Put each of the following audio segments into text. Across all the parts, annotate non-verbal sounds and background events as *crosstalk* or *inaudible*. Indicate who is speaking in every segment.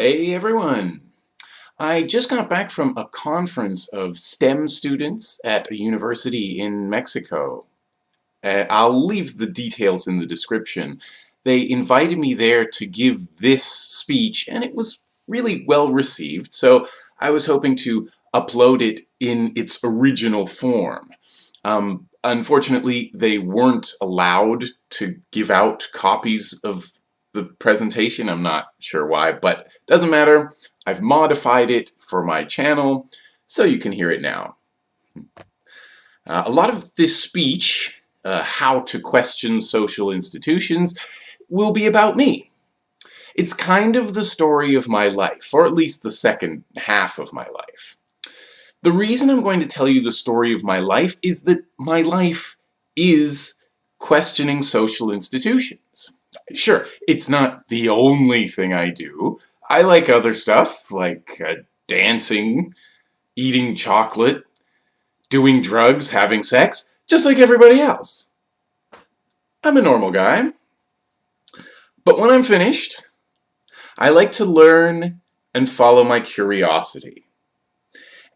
Speaker 1: Hey everyone! I just got back from a conference of STEM students at a university in Mexico. Uh, I'll leave the details in the description. They invited me there to give this speech and it was really well received so I was hoping to upload it in its original form. Um, unfortunately they weren't allowed to give out copies of the presentation. I'm not sure why, but doesn't matter. I've modified it for my channel, so you can hear it now. Uh, a lot of this speech, uh, how to question social institutions, will be about me. It's kind of the story of my life, or at least the second half of my life. The reason I'm going to tell you the story of my life is that my life is questioning social institutions. Sure, it's not the only thing I do. I like other stuff, like uh, dancing, eating chocolate, doing drugs, having sex, just like everybody else. I'm a normal guy. But when I'm finished, I like to learn and follow my curiosity.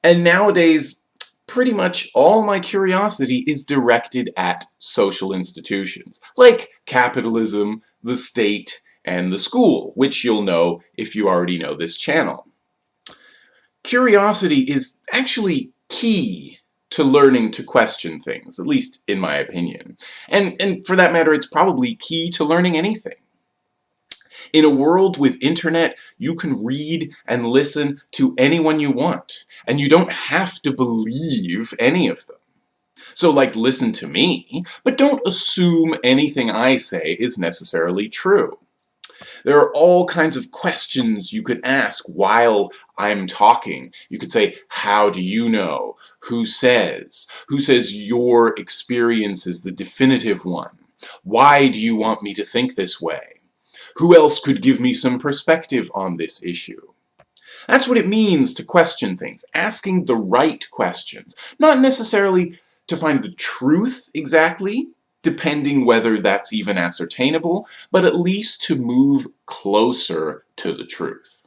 Speaker 1: And nowadays, pretty much all my curiosity is directed at social institutions, like capitalism, the state, and the school, which you'll know if you already know this channel. Curiosity is actually key to learning to question things, at least in my opinion. And, and for that matter, it's probably key to learning anything. In a world with internet, you can read and listen to anyone you want, and you don't have to believe any of them. So like listen to me, but don't assume anything I say is necessarily true. There are all kinds of questions you could ask while I'm talking. You could say, how do you know? Who says? Who says your experience is the definitive one? Why do you want me to think this way? Who else could give me some perspective on this issue? That's what it means to question things, asking the right questions. Not necessarily to find the truth exactly, depending whether that's even ascertainable, but at least to move closer to the truth.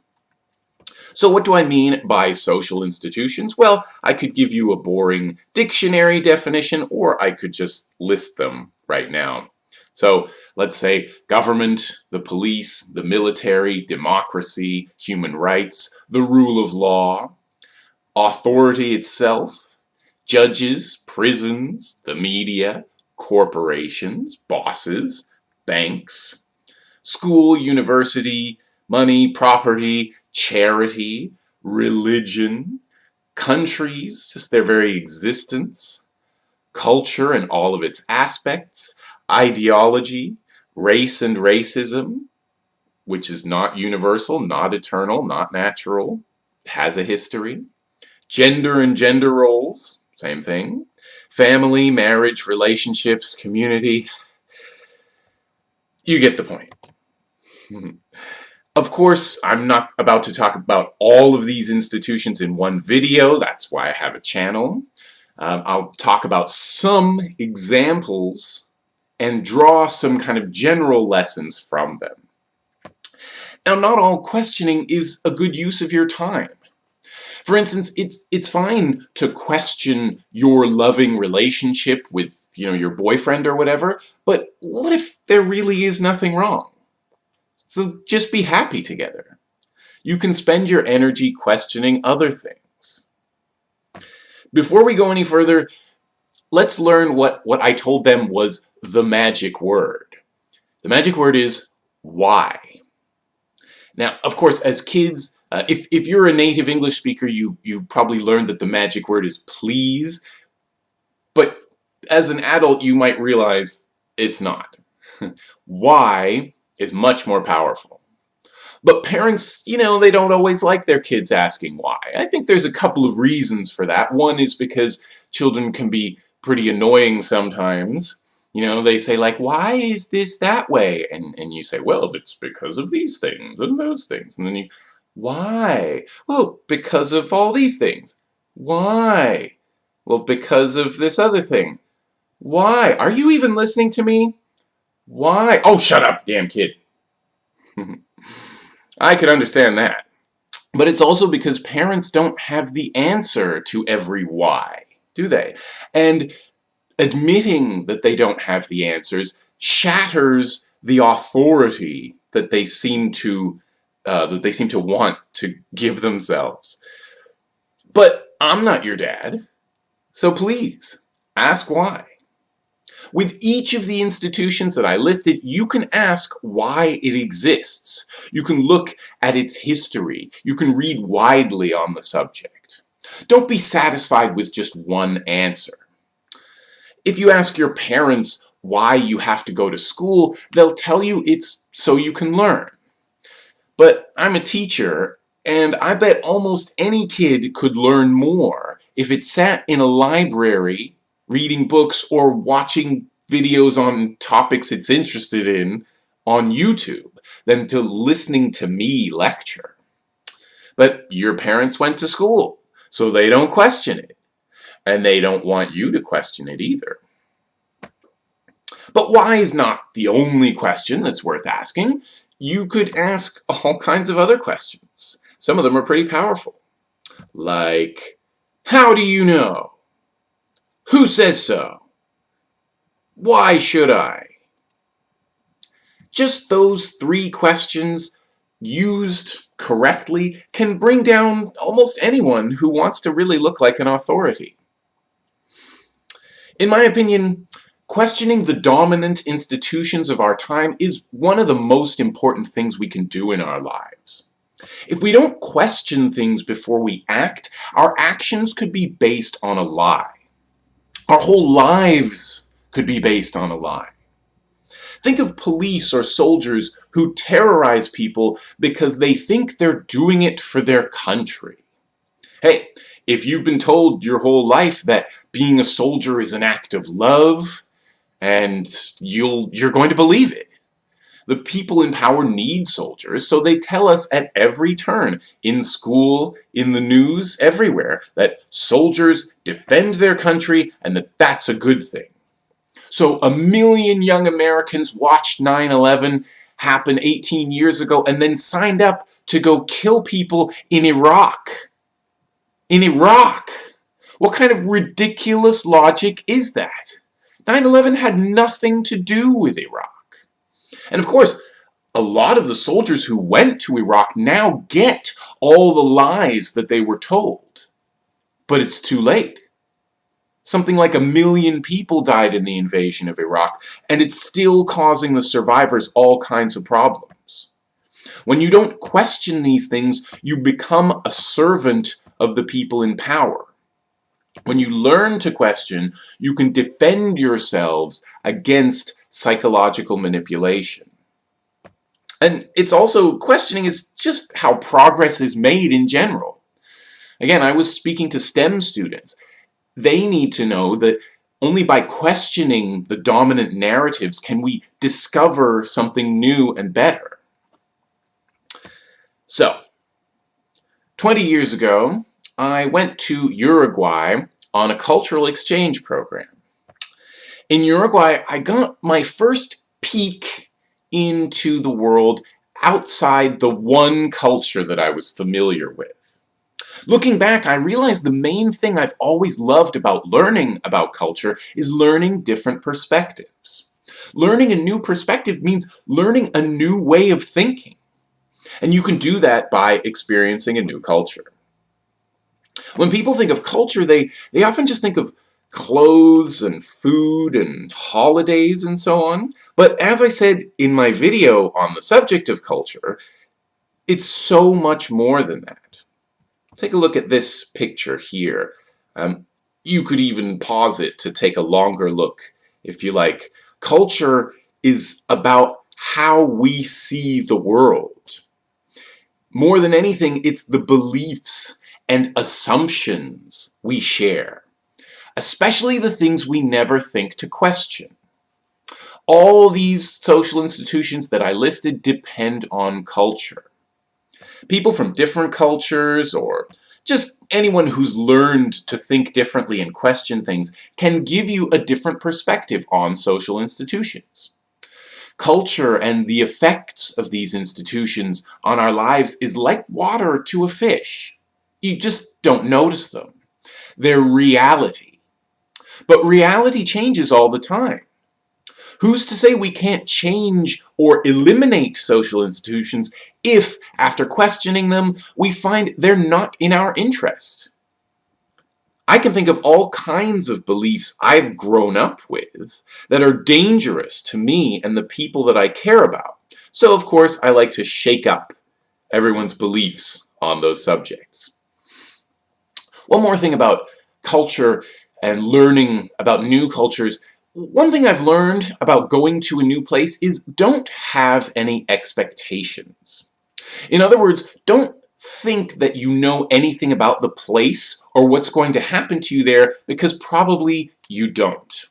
Speaker 1: So what do I mean by social institutions? Well, I could give you a boring dictionary definition, or I could just list them right now. So let's say government, the police, the military, democracy, human rights, the rule of law, authority itself, judges, prisons, the media, corporations, bosses, banks, school, university, money, property, charity, religion, countries, just their very existence, culture and all of its aspects, ideology, race and racism, which is not universal, not eternal, not natural, has a history. Gender and gender roles, same thing. Family, marriage, relationships, community. You get the point. Of course, I'm not about to talk about all of these institutions in one video. That's why I have a channel. Um, I'll talk about some examples and draw some kind of general lessons from them. Now, not all questioning is a good use of your time. For instance, it's it's fine to question your loving relationship with, you know, your boyfriend or whatever, but what if there really is nothing wrong? So just be happy together. You can spend your energy questioning other things. Before we go any further, let's learn what, what I told them was the magic word. The magic word is why. Now, of course, as kids, uh, if, if you're a native English speaker, you, you've probably learned that the magic word is please. But as an adult, you might realize it's not. *laughs* why is much more powerful. But parents, you know, they don't always like their kids asking why. I think there's a couple of reasons for that. One is because children can be pretty annoying sometimes. You know, they say like, why is this that way? And, and you say, well, it's because of these things and those things. And then you, why? Well, because of all these things. Why? Well, because of this other thing. Why? Are you even listening to me? Why? Oh, shut up, damn kid. *laughs* I could understand that. But it's also because parents don't have the answer to every why, do they? And admitting that they don't have the answers shatters the authority that they seem to uh, that they seem to want to give themselves. But I'm not your dad, so please, ask why. With each of the institutions that I listed, you can ask why it exists. You can look at its history. You can read widely on the subject. Don't be satisfied with just one answer. If you ask your parents why you have to go to school, they'll tell you it's so you can learn. But I'm a teacher, and I bet almost any kid could learn more if it sat in a library reading books or watching videos on topics it's interested in on YouTube than to listening to me lecture. But your parents went to school, so they don't question it. And they don't want you to question it either. But why is not the only question that's worth asking. You could ask all kinds of other questions. Some of them are pretty powerful. Like, how do you know? Who says so? Why should I? Just those three questions used correctly can bring down almost anyone who wants to really look like an authority. In my opinion, questioning the dominant institutions of our time is one of the most important things we can do in our lives. If we don't question things before we act, our actions could be based on a lie. Our whole lives could be based on a lie. Think of police or soldiers who terrorize people because they think they're doing it for their country. Hey, if you've been told your whole life that being a soldier is an act of love, and you'll, you're going to believe it. The people in power need soldiers, so they tell us at every turn, in school, in the news, everywhere, that soldiers defend their country and that that's a good thing. So a million young Americans watched 9-11 happen 18 years ago and then signed up to go kill people in Iraq. In Iraq! What kind of ridiculous logic is that? 9-11 had nothing to do with Iraq. And of course, a lot of the soldiers who went to Iraq now get all the lies that they were told. But it's too late. Something like a million people died in the invasion of Iraq, and it's still causing the survivors all kinds of problems. When you don't question these things, you become a servant of the people in power. When you learn to question, you can defend yourselves against psychological manipulation. And it's also, questioning is just how progress is made in general. Again, I was speaking to STEM students. They need to know that only by questioning the dominant narratives can we discover something new and better. So, 20 years ago, I went to Uruguay on a cultural exchange program. In Uruguay, I got my first peek into the world outside the one culture that I was familiar with. Looking back, I realized the main thing I've always loved about learning about culture is learning different perspectives. Learning a new perspective means learning a new way of thinking. And you can do that by experiencing a new culture. When people think of culture, they, they often just think of clothes and food and holidays and so on. But as I said in my video on the subject of culture, it's so much more than that. Take a look at this picture here. Um, you could even pause it to take a longer look if you like. Culture is about how we see the world. More than anything, it's the beliefs and assumptions we share, especially the things we never think to question. All these social institutions that I listed depend on culture. People from different cultures or just anyone who's learned to think differently and question things can give you a different perspective on social institutions. Culture and the effects of these institutions on our lives is like water to a fish. You just don't notice them. They're reality. But reality changes all the time. Who's to say we can't change or eliminate social institutions if, after questioning them, we find they're not in our interest? I can think of all kinds of beliefs I've grown up with that are dangerous to me and the people that I care about. So of course I like to shake up everyone's beliefs on those subjects. One more thing about culture and learning about new cultures. One thing I've learned about going to a new place is don't have any expectations. In other words, don't think that you know anything about the place or what's going to happen to you there because probably you don't.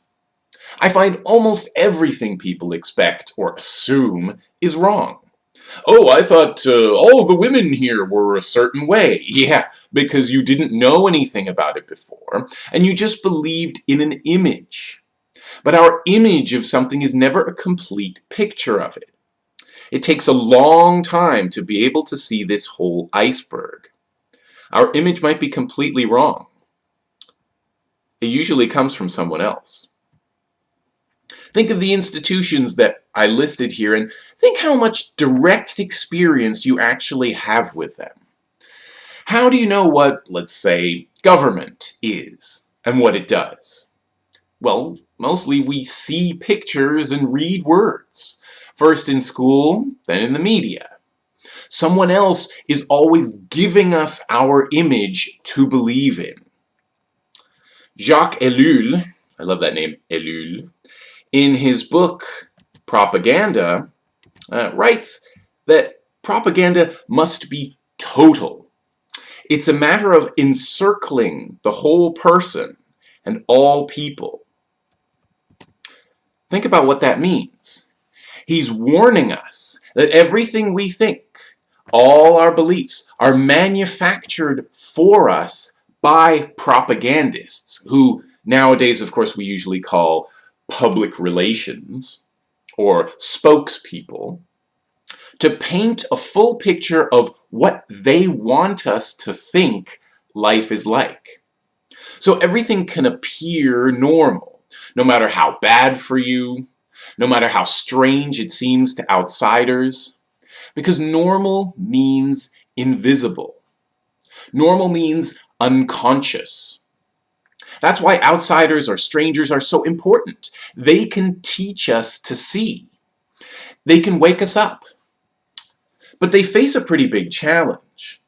Speaker 1: I find almost everything people expect or assume is wrong. Oh, I thought uh, all the women here were a certain way. *laughs* Yeah, because you didn't know anything about it before, and you just believed in an image. But our image of something is never a complete picture of it. It takes a long time to be able to see this whole iceberg. Our image might be completely wrong. It usually comes from someone else. Think of the institutions that I listed here and think how much direct experience you actually have with them. How do you know what, let's say, government is and what it does? Well, mostly we see pictures and read words. First in school, then in the media. Someone else is always giving us our image to believe in. Jacques Ellul, I love that name, Ellul, in his book Propaganda, uh, writes that propaganda must be total. It's a matter of encircling the whole person and all people. Think about what that means. He's warning us that everything we think, all our beliefs, are manufactured for us by propagandists, who nowadays, of course, we usually call public relations or spokespeople to paint a full picture of what they want us to think life is like. So everything can appear normal, no matter how bad for you, no matter how strange it seems to outsiders, because normal means invisible. Normal means unconscious. That's why outsiders or strangers are so important. They can teach us to see. They can wake us up. But they face a pretty big challenge.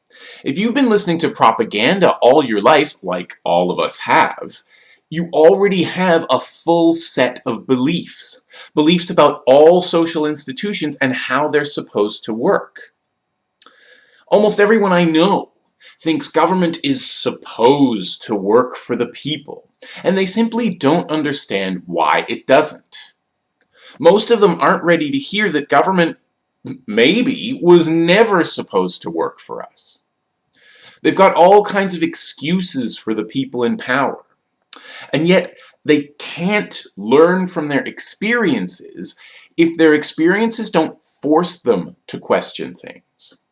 Speaker 1: If you've been listening to propaganda all your life, like all of us have, you already have a full set of beliefs. Beliefs about all social institutions and how they're supposed to work. Almost everyone I know thinks government is supposed to work for the people, and they simply don't understand why it doesn't. Most of them aren't ready to hear that government, maybe, was never supposed to work for us. They've got all kinds of excuses for the people in power. And yet, they can't learn from their experiences if their experiences don't force them to question things.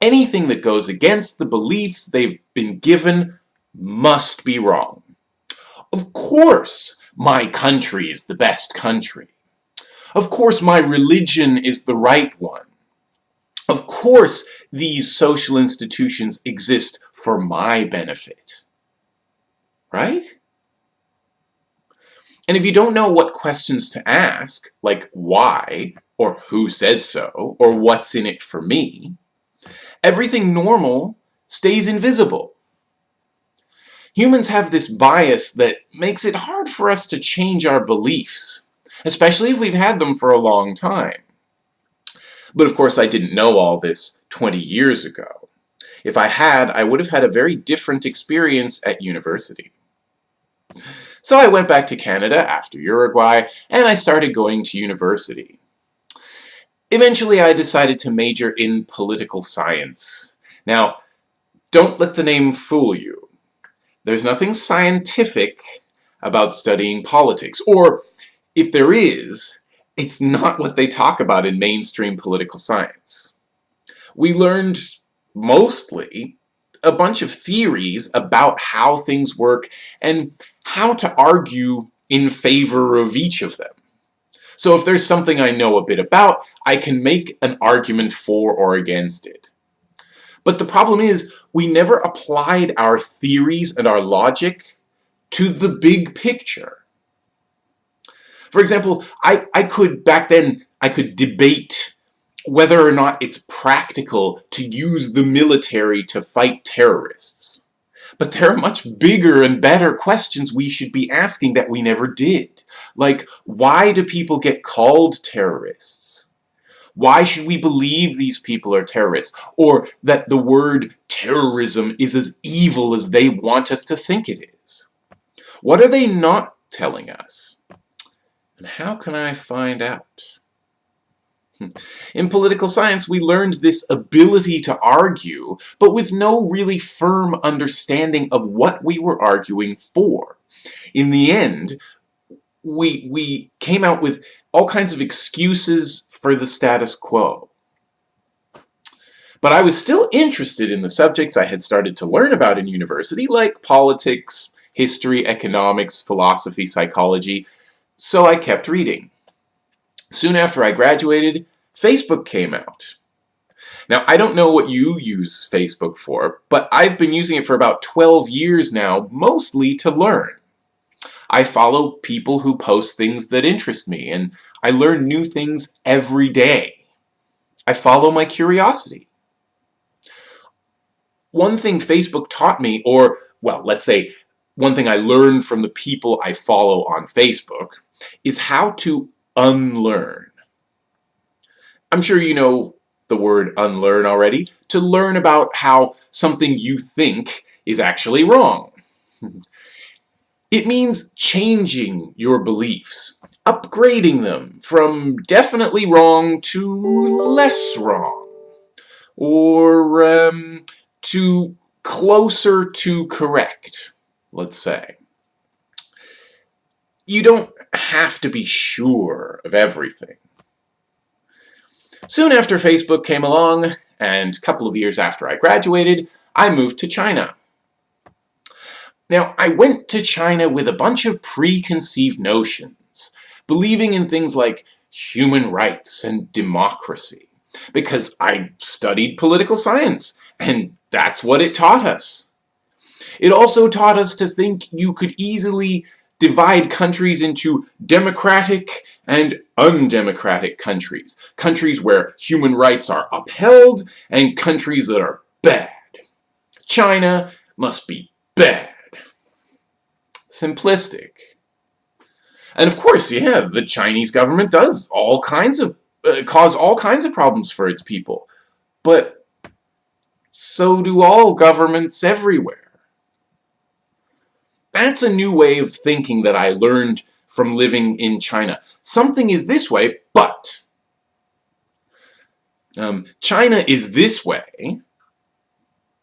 Speaker 1: Anything that goes against the beliefs they've been given must be wrong. Of course, my country is the best country. Of course, my religion is the right one. Of course, these social institutions exist for my benefit. Right? And if you don't know what questions to ask, like why, or who says so, or what's in it for me, everything normal stays invisible. Humans have this bias that makes it hard for us to change our beliefs, especially if we've had them for a long time. But of course I didn't know all this 20 years ago. If I had, I would have had a very different experience at university. So I went back to Canada after Uruguay, and I started going to university. Eventually I decided to major in political science. Now, don't let the name fool you. There's nothing scientific about studying politics, or if there is, it's not what they talk about in mainstream political science. We learned mostly a bunch of theories about how things work and how to argue in favor of each of them. So if there's something I know a bit about, I can make an argument for or against it. But the problem is, we never applied our theories and our logic to the big picture. For example, I, I could, back then, I could debate whether or not it's practical to use the military to fight terrorists. But there are much bigger and better questions we should be asking that we never did. Like, why do people get called terrorists? Why should we believe these people are terrorists? Or that the word terrorism is as evil as they want us to think it is? What are they not telling us? And how can I find out? Hmm. In political science, we learned this ability to argue, but with no really firm understanding of what we were arguing for. In the end, we, we came out with all kinds of excuses for the status quo. But I was still interested in the subjects I had started to learn about in university, like politics, history, economics, philosophy, psychology, so I kept reading. Soon after I graduated, Facebook came out. Now, I don't know what you use Facebook for, but I've been using it for about 12 years now, mostly to learn. I follow people who post things that interest me, and I learn new things every day. I follow my curiosity. One thing Facebook taught me, or, well, let's say, one thing I learned from the people I follow on Facebook, is how to unlearn. I'm sure you know the word unlearn already, to learn about how something you think is actually wrong. *laughs* it means changing your beliefs, upgrading them from definitely wrong to less wrong, or um, to closer to correct, let's say. You don't have to be sure of everything. Soon after Facebook came along, and a couple of years after I graduated, I moved to China. Now, I went to China with a bunch of preconceived notions, believing in things like human rights and democracy, because I studied political science, and that's what it taught us. It also taught us to think you could easily divide countries into democratic and undemocratic countries. Countries where human rights are upheld and countries that are bad. China must be bad. Simplistic. And of course, yeah, the Chinese government does all kinds of, uh, cause all kinds of problems for its people. But so do all governments everywhere. That's a new way of thinking that I learned from living in China. Something is this way, but um, China is this way,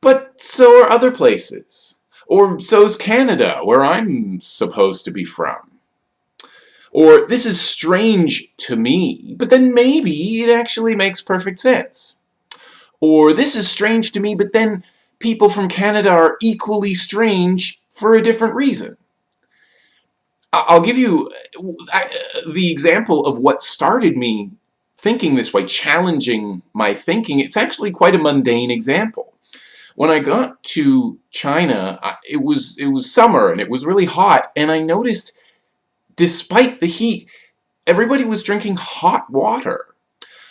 Speaker 1: but so are other places. Or so's Canada, where I'm supposed to be from. Or this is strange to me, but then maybe it actually makes perfect sense. Or this is strange to me, but then people from Canada are equally strange for a different reason. I'll give you the example of what started me thinking this way, challenging my thinking. It's actually quite a mundane example. When I got to China, it was it was summer and it was really hot, and I noticed, despite the heat, everybody was drinking hot water.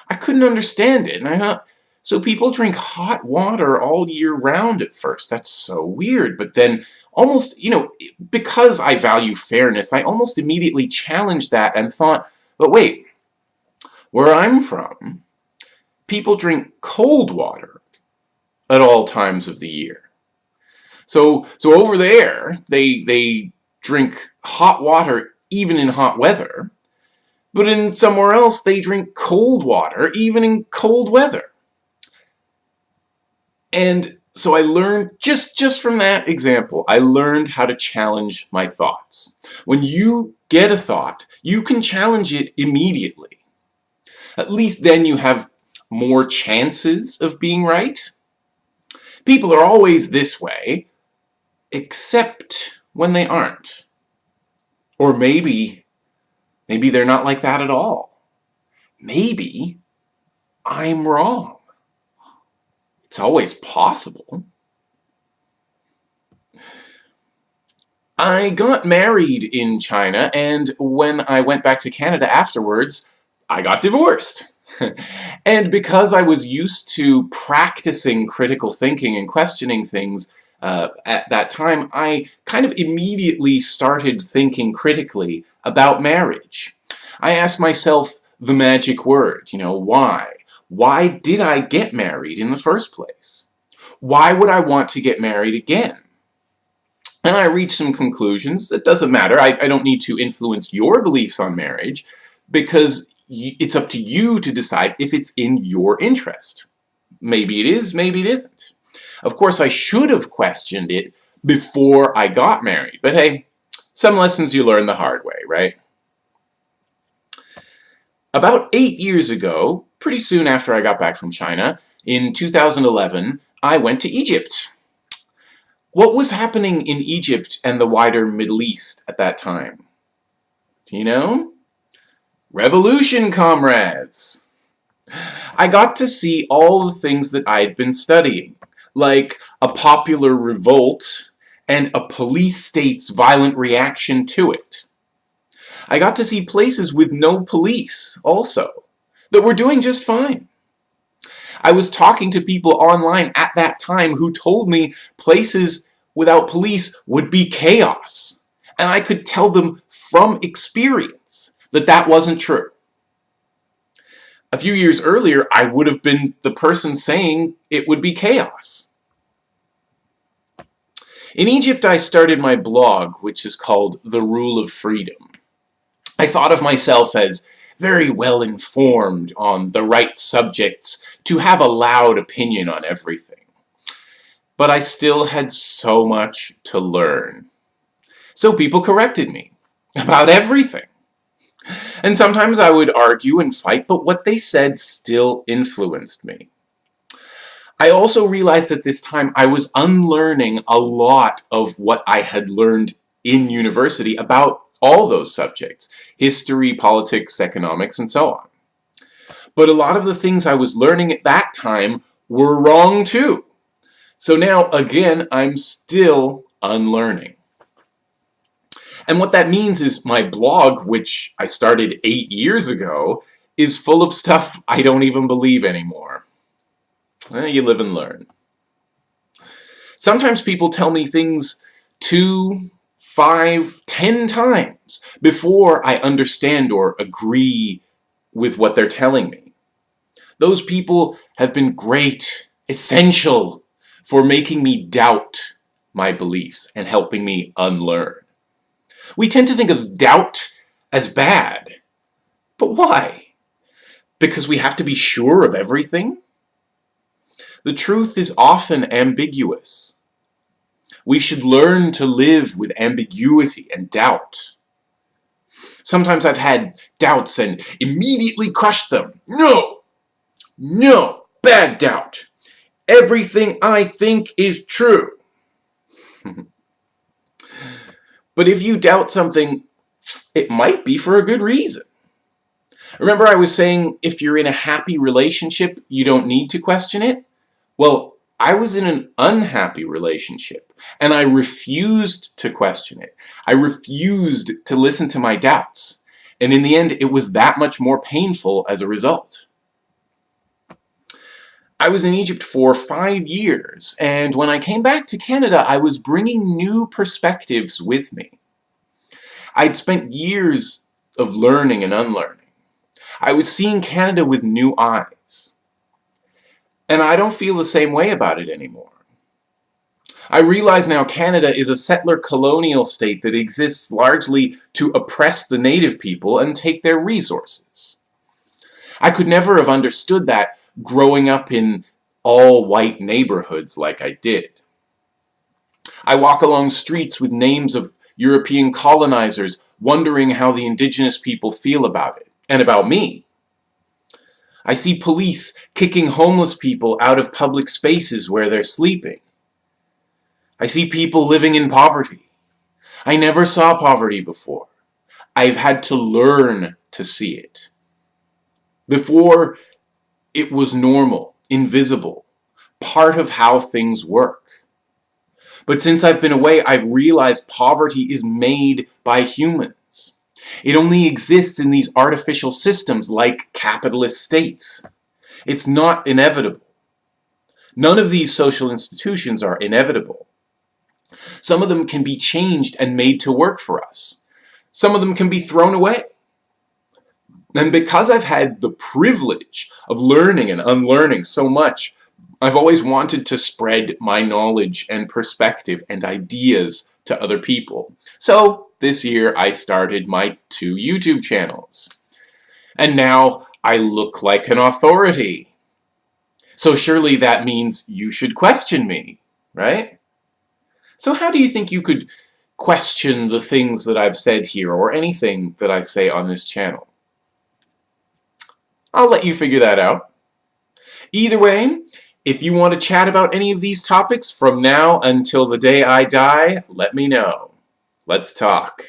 Speaker 1: I couldn't understand it, and I thought, so people drink hot water all year round at first. That's so weird. But then almost, you know, because I value fairness, I almost immediately challenged that and thought, but wait, where I'm from, people drink cold water at all times of the year. So, so over there, they, they drink hot water even in hot weather, but in somewhere else they drink cold water even in cold weather. And so I learned, just, just from that example, I learned how to challenge my thoughts. When you get a thought, you can challenge it immediately. At least then you have more chances of being right. People are always this way, except when they aren't. Or maybe, maybe they're not like that at all. Maybe I'm wrong. It's always possible. I got married in China, and when I went back to Canada afterwards, I got divorced. *laughs* and because I was used to practicing critical thinking and questioning things uh, at that time, I kind of immediately started thinking critically about marriage. I asked myself the magic word, you know, why? Why did I get married in the first place? Why would I want to get married again? And I reached some conclusions. It doesn't matter. I, I don't need to influence your beliefs on marriage because it's up to you to decide if it's in your interest. Maybe it is, maybe it isn't. Of course, I should have questioned it before I got married. But hey, some lessons you learn the hard way, right? About eight years ago, pretty soon after I got back from China, in 2011, I went to Egypt. What was happening in Egypt and the wider Middle East at that time? Do you know? Revolution, comrades! I got to see all the things that I'd been studying, like a popular revolt and a police state's violent reaction to it. I got to see places with no police, also, that were doing just fine. I was talking to people online at that time who told me places without police would be chaos. And I could tell them from experience that that wasn't true. A few years earlier, I would have been the person saying it would be chaos. In Egypt, I started my blog, which is called The Rule of Freedom. I thought of myself as very well informed on the right subjects to have a loud opinion on everything. But I still had so much to learn. So people corrected me *laughs* about everything. And sometimes I would argue and fight, but what they said still influenced me. I also realized at this time I was unlearning a lot of what I had learned in university about all those subjects, history, politics, economics, and so on. But a lot of the things I was learning at that time were wrong too. So now, again, I'm still unlearning. And what that means is my blog, which I started eight years ago, is full of stuff I don't even believe anymore. Well, you live and learn. Sometimes people tell me things two, five, ten times before I understand or agree with what they're telling me. Those people have been great, essential, for making me doubt my beliefs and helping me unlearn. We tend to think of doubt as bad. But why? Because we have to be sure of everything? The truth is often ambiguous. We should learn to live with ambiguity and doubt. Sometimes I've had doubts and immediately crushed them. No! No! Bad doubt! Everything I think is true. *laughs* But if you doubt something, it might be for a good reason. Remember I was saying if you're in a happy relationship, you don't need to question it? Well, I was in an unhappy relationship, and I refused to question it. I refused to listen to my doubts. And in the end, it was that much more painful as a result. I was in Egypt for five years, and when I came back to Canada, I was bringing new perspectives with me. I'd spent years of learning and unlearning. I was seeing Canada with new eyes. And I don't feel the same way about it anymore. I realize now Canada is a settler colonial state that exists largely to oppress the native people and take their resources. I could never have understood that growing up in all-white neighborhoods like I did. I walk along streets with names of European colonizers wondering how the indigenous people feel about it, and about me. I see police kicking homeless people out of public spaces where they're sleeping. I see people living in poverty. I never saw poverty before. I've had to learn to see it. Before, it was normal, invisible, part of how things work. But since I've been away, I've realized poverty is made by humans. It only exists in these artificial systems like capitalist states. It's not inevitable. None of these social institutions are inevitable. Some of them can be changed and made to work for us. Some of them can be thrown away. And because I've had the privilege of learning and unlearning so much, I've always wanted to spread my knowledge and perspective and ideas to other people. So this year I started my two YouTube channels. And now I look like an authority. So surely that means you should question me, right? So how do you think you could question the things that I've said here or anything that I say on this channel? I'll let you figure that out. Either way, if you want to chat about any of these topics from now until the day I die, let me know. Let's talk.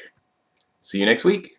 Speaker 1: See you next week.